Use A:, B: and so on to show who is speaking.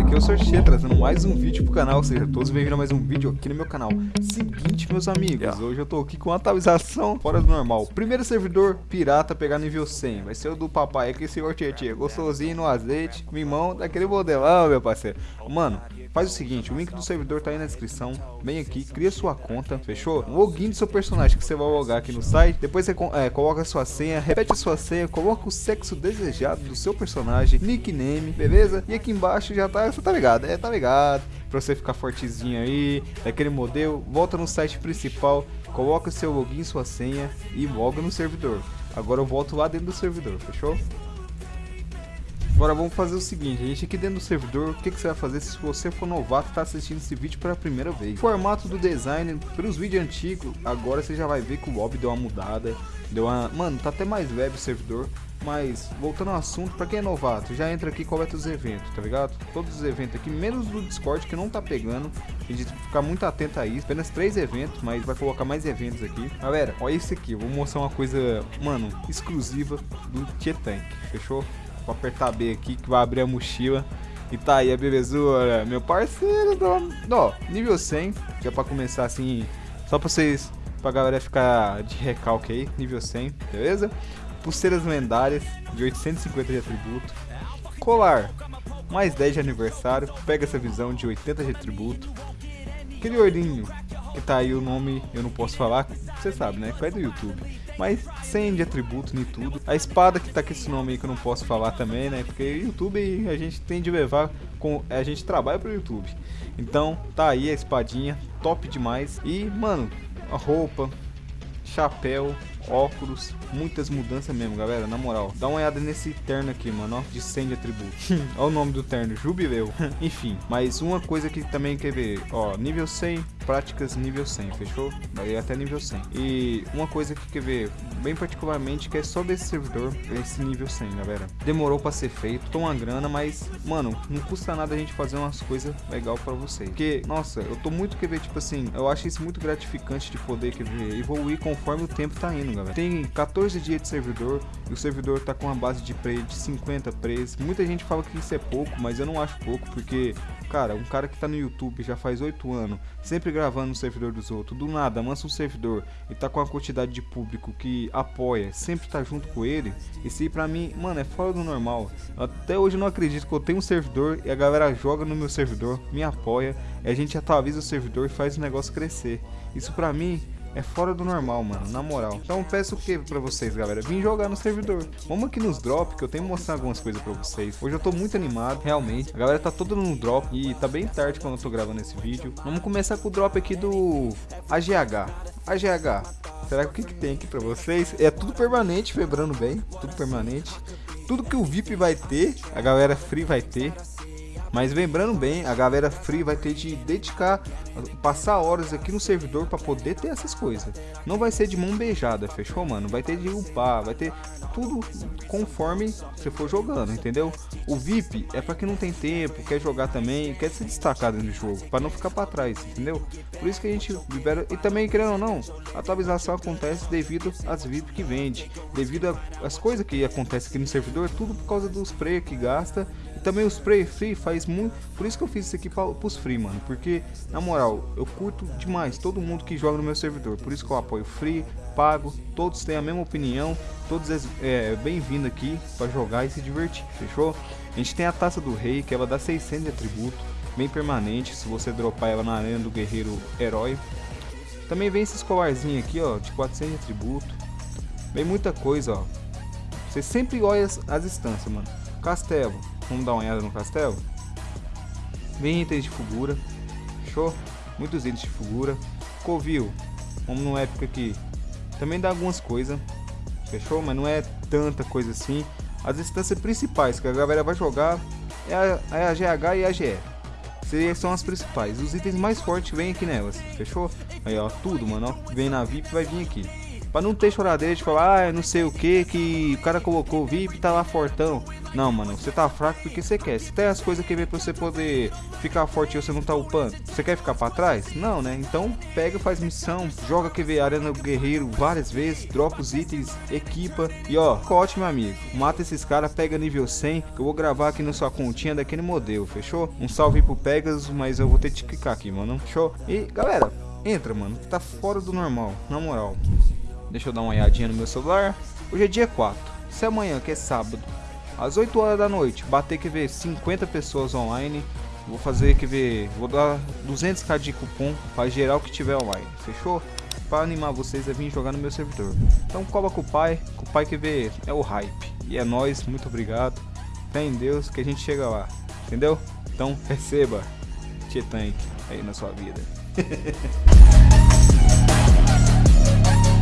A: aqui é o Sorchê, trazendo mais um vídeo pro canal, ou seja, todos bem-vindos a mais um vídeo aqui no meu canal. Seguinte, meus amigos, hoje eu tô aqui com atualização fora do normal. Primeiro servidor pirata pegar nível 100, vai ser o do papai aqui, senhor Tietê, gostosinho no azeite, mimão daquele modelão, meu parceiro. Mano, Faz o seguinte, o link do servidor tá aí na descrição, vem aqui, cria sua conta, fechou? O login do seu personagem que você vai logar aqui no site, depois você é, coloca a sua senha, repete a sua senha, coloca o sexo desejado do seu personagem, nickname, beleza? E aqui embaixo já tá, você tá ligado, é, tá ligado? Pra você ficar fortezinho aí, daquele modelo, volta no site principal, coloca seu login, sua senha e loga no servidor. Agora eu volto lá dentro do servidor, fechou? Agora vamos fazer o seguinte, a gente aqui dentro do servidor, o que, que você vai fazer se você for novato e está assistindo esse vídeo pela primeira vez? Formato do design, pelos vídeos antigos, agora você já vai ver que o lobby deu uma mudada, deu uma... Mano, tá até mais leve o servidor, mas, voltando ao assunto, pra quem é novato, já entra aqui e coleta os eventos, tá ligado? Todos os eventos aqui, menos do Discord que não tá pegando. A gente tem que ficar muito atento a isso. Apenas três eventos, mas vai colocar mais eventos aqui. Galera, olha isso aqui. Eu vou mostrar uma coisa, mano, exclusiva do Tietank, fechou? Vou apertar B aqui que vai abrir a mochila. E tá aí a belezura, meu parceiro. Ó, nível 100, que é pra começar assim, só pra vocês, pra galera ficar de recalque aí, nível 100, beleza? Pulseiras lendárias de 850 de atributo. Colar, mais 10 de aniversário, pega essa visão de 80 de atributo. Aquele olhinho, que tá aí o nome, eu não posso falar, você sabe, né? Que é do YouTube mas sem de atributo nem tudo. A espada que tá com esse nome aí que eu não posso falar também, né? Porque YouTube a gente tem de levar com a gente trabalha pro YouTube. Então, tá aí a espadinha, top demais. E, mano, a roupa, chapéu, óculos, muitas mudanças mesmo, galera, na moral. Dá uma olhada nesse terno aqui, mano, ó, de 100 de atributo. Olha o nome do terno, Jubileu. Enfim, mas uma coisa que também quer ver, ó, nível 100, práticas nível 100, fechou? Vai até nível 100. E uma coisa que quer ver, bem particularmente, que é só desse servidor, esse nível 100, galera. Demorou pra ser feito, tô uma grana, mas, mano, não custa nada a gente fazer umas coisas legal pra vocês. Porque, nossa, eu tô muito quer ver, tipo assim, eu acho isso muito gratificante de poder quer ver, evoluir conforme o tempo tá indo, galera. Tem 14 dias de servidor e o servidor tá com uma base de prey de 50 preys. Muita gente fala que isso é pouco, mas eu não acho pouco, porque Cara, um cara que tá no YouTube já faz 8 anos, sempre gravando no servidor dos outros, do nada, mansa um servidor e tá com a quantidade de público que apoia, sempre tá junto com ele, isso aí pra mim, mano, é fora do normal. Até hoje eu não acredito que eu tenho um servidor e a galera joga no meu servidor, me apoia, e a gente atualiza o servidor e faz o negócio crescer. Isso pra mim é fora do normal, mano, na moral. Então peço o que pra vocês, galera? Vim jogar no servidor. Vamos aqui nos drop, que eu tenho que mostrar algumas coisas pra vocês. Hoje eu tô muito animado, realmente. A galera tá toda no drop e tá bem tarde quando eu tô gravando esse vídeo. Vamos começar com o drop aqui do AGH. AGH, será que o que, que tem aqui pra vocês? É tudo permanente, lembrando bem, tudo permanente. Tudo que o VIP vai ter, a galera free vai ter. Mas lembrando bem, a galera free vai ter de dedicar, passar horas aqui no servidor para poder ter essas coisas. Não vai ser de mão beijada, fechou, mano? Vai ter de upar, vai ter tudo conforme você for jogando, entendeu? O VIP é para quem não tem tempo, quer jogar também, quer se destacar no jogo, para não ficar para trás, entendeu? Por isso que a gente libera. E também, querendo ou não, a atualização acontece devido às VIP que vende, devido às coisas que acontecem aqui no servidor, tudo por causa dos spray que gasta também o spray free faz muito. Por isso que eu fiz isso aqui para os free, mano. Porque, na moral, eu curto demais todo mundo que joga no meu servidor. Por isso que eu apoio free, pago. Todos têm a mesma opinião. Todos é, bem-vindo aqui para jogar e se divertir. Fechou? A gente tem a taça do rei, que ela dá 600 de atributo. Bem permanente, se você dropar ela na arena do guerreiro herói. Também vem esses colarzinhos aqui, ó, de 400 de atributo. Vem muita coisa, ó. Você sempre olha as, as instâncias, mano. Castelo. Vamos dar uma olhada no castelo? Vem itens de figura. Show? Muitos itens de figura. Covil. Vamos no épico aqui. Também dá algumas coisas. Fechou? Mas não é tanta coisa assim. As instâncias principais que a galera vai jogar é a, é a GH e a GE. São as principais. Os itens mais fortes vêm aqui nelas. Fechou? Aí ó, tudo, mano. Ó, vem na VIP vai vir aqui. Pra não ter choradeira de falar, ah, não sei o que, que o cara colocou VIP e tá lá fortão. Não, mano, você tá fraco porque você quer. Se tem as coisas que vem pra você poder ficar forte e você não tá upando, você quer ficar pra trás? Não, né? Então pega, faz missão, joga QV Arena Guerreiro várias vezes, dropa os itens, equipa e ó, cote meu amigo. Mata esses caras, pega nível 100, que eu vou gravar aqui na sua continha daquele modelo, fechou? Um salve pro Pegasus, mas eu vou ter que clicar aqui, mano. Show? E galera, entra, mano, tá fora do normal, na moral. Deixa eu dar uma olhadinha no meu celular. Hoje é dia 4. Se amanhã, que é sábado, às 8 horas da noite, bater que ver 50 pessoas online, vou fazer que ver, vou dar 200k de cupom para geral que tiver online, fechou? Para animar vocês a vir jogar no meu servidor. Então cola com o pai, com o pai que vê é o hype. E é nós, muito obrigado. Fé em Deus que a gente chega lá, entendeu? Então receba T-Tank aí na sua vida.